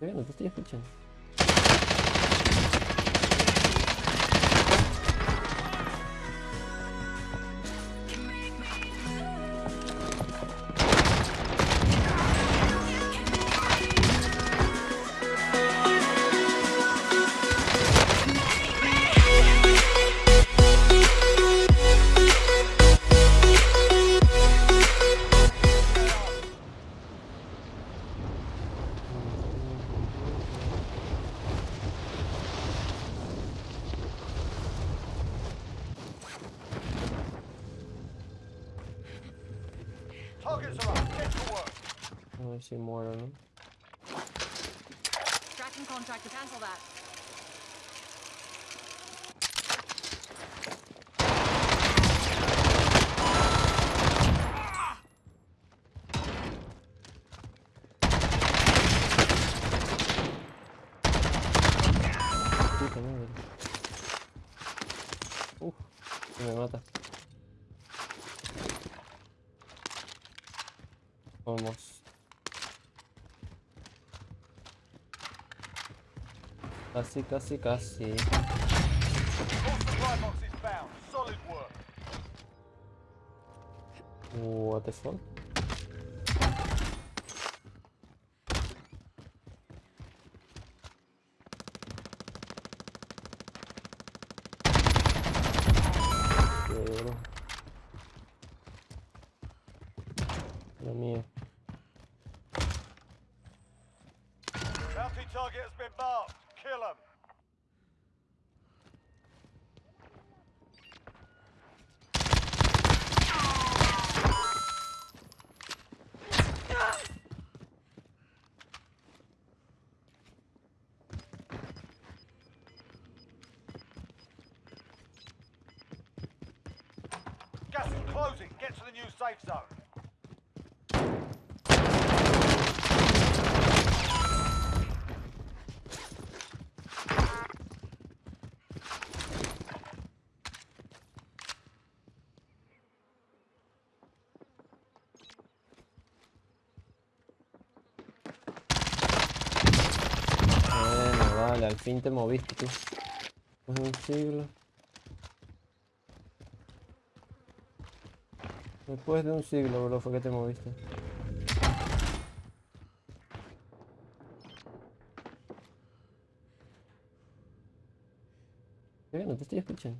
Eh, no te Targets are up. Get to work. A ver si muero, ¿no? Tracking contract to cancel that. Puta madre. Uf, me mata. Vamos. Casi, casi, casi. What the fuck? Pero... Lo mío. Bounty target has been marked. Kill them. Gas is closing. Get to the new safe zone. Vale, al fin te moviste de un siglo. Después de un siglo, bro, fue que te moviste. ¿Qué? No te estoy escuchando.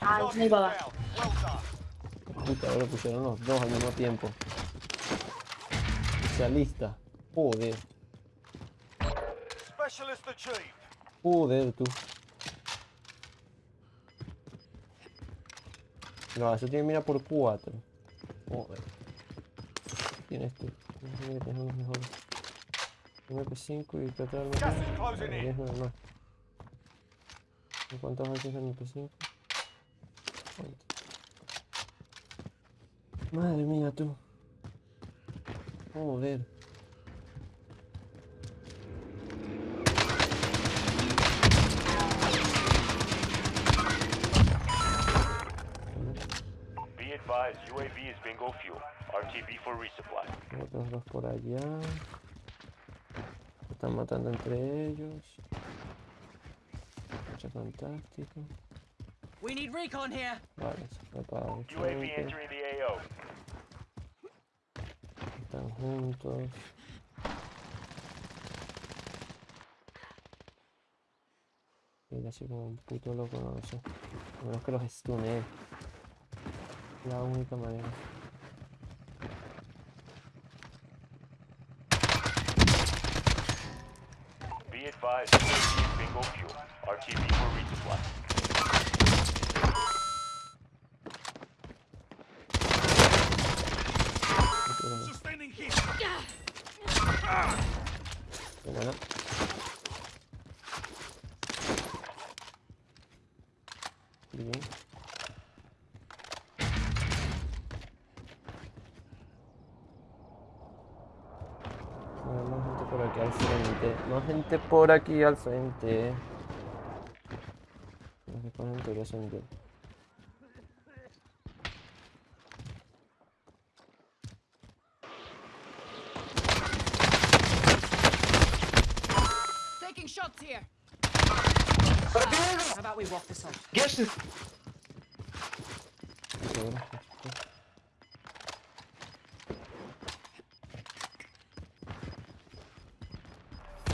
Ay, target muy baba. Puta, ahora pusieron los dos al mismo tiempo. Especialista. Joder, joder tú. No, eso tiene mira por 4. Joder. Tienes tú. Tienes que tener unos mejores. MP5 y. 10 más. ¿Y ¿Cuántos hay en MP5? ¿Cuánto? Madre mía tú. Joder. Be advised, UAV is bingo fuel. RTB for resupply. Otros dos por allá. Se están matando entre ellos. Mucho fantástico. We need recon here. Vale, se UAV entering the AO. Juntos. Y así como un puto loco, no lo sé. A menos que los stune. La única manera. Be advised, bingo fuel. RTB for resupply. Puto loco. Más gente por aquí al frente. Más gente por aquí al frente. Después en teoría son yo. Taking here. How about we walk this off? Guess Seguro.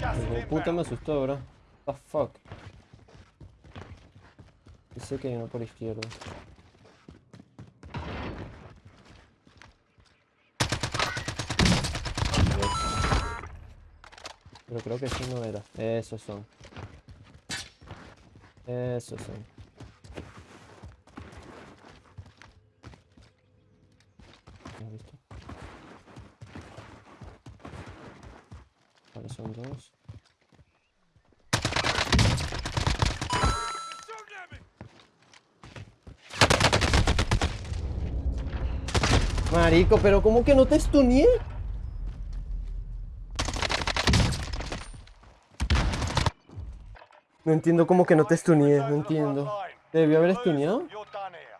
Gas is Hijo de puta me inbound. asustó, bro. What the fuck. Y sé que hay uno por izquierda. Pero creo que ese no era. Esos son. Esos son. ¿Has? Vale, son dos. Marico, pero ¿cómo que no te stuneé? No entiendo cómo que no te no entiendo. ¿Te debió haber stuneado? You're done here.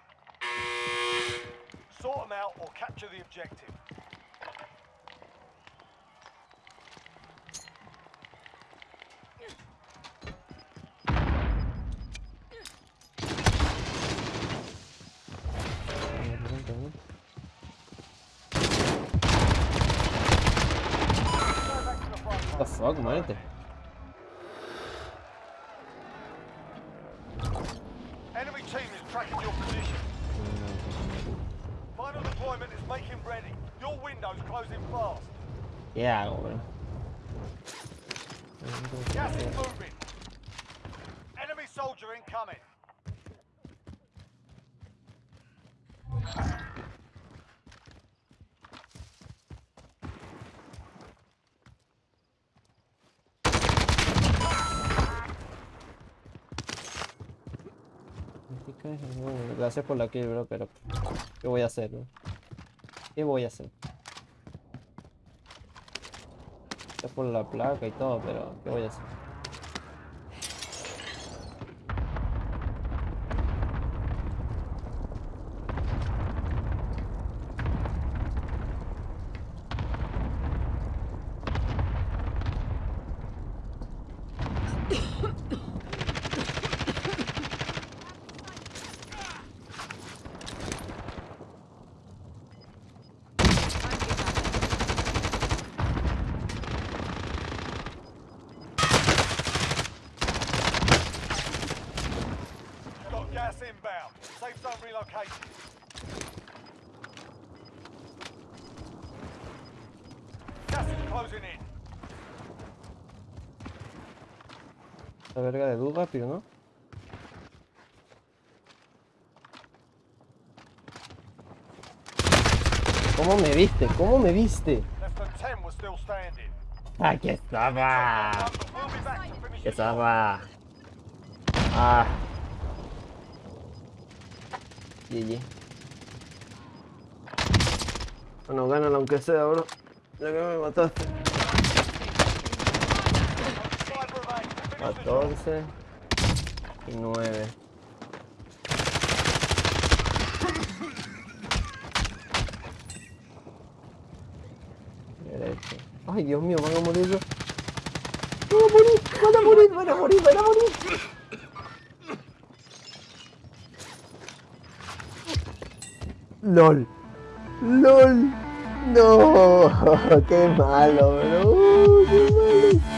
Sort ¿Qué hago, bro? Bueno, Gracias por la kill, bro, pero ¿qué voy a hacer, bro? ¿Qué voy a hacer? Gracias por la placa y todo, pero ¿qué voy a hacer? Closing in. Esta verga de luz rápido, ¿no? ¿Cómo me viste? ¿Cómo me viste? Less than 10 were still standing. Aquí estaba. Aquí estaba. Ah. GG. Bueno, gánala aunque sea, bro. Ya que me mataste. Five remain. Finish the job. 14 y 9. Derecho. Ay, Dios mío, van a morir. yo. Van a morir, van a morir, van a morir, van a morir. LOL. LOL. No, qué malo, bro. Qué malo.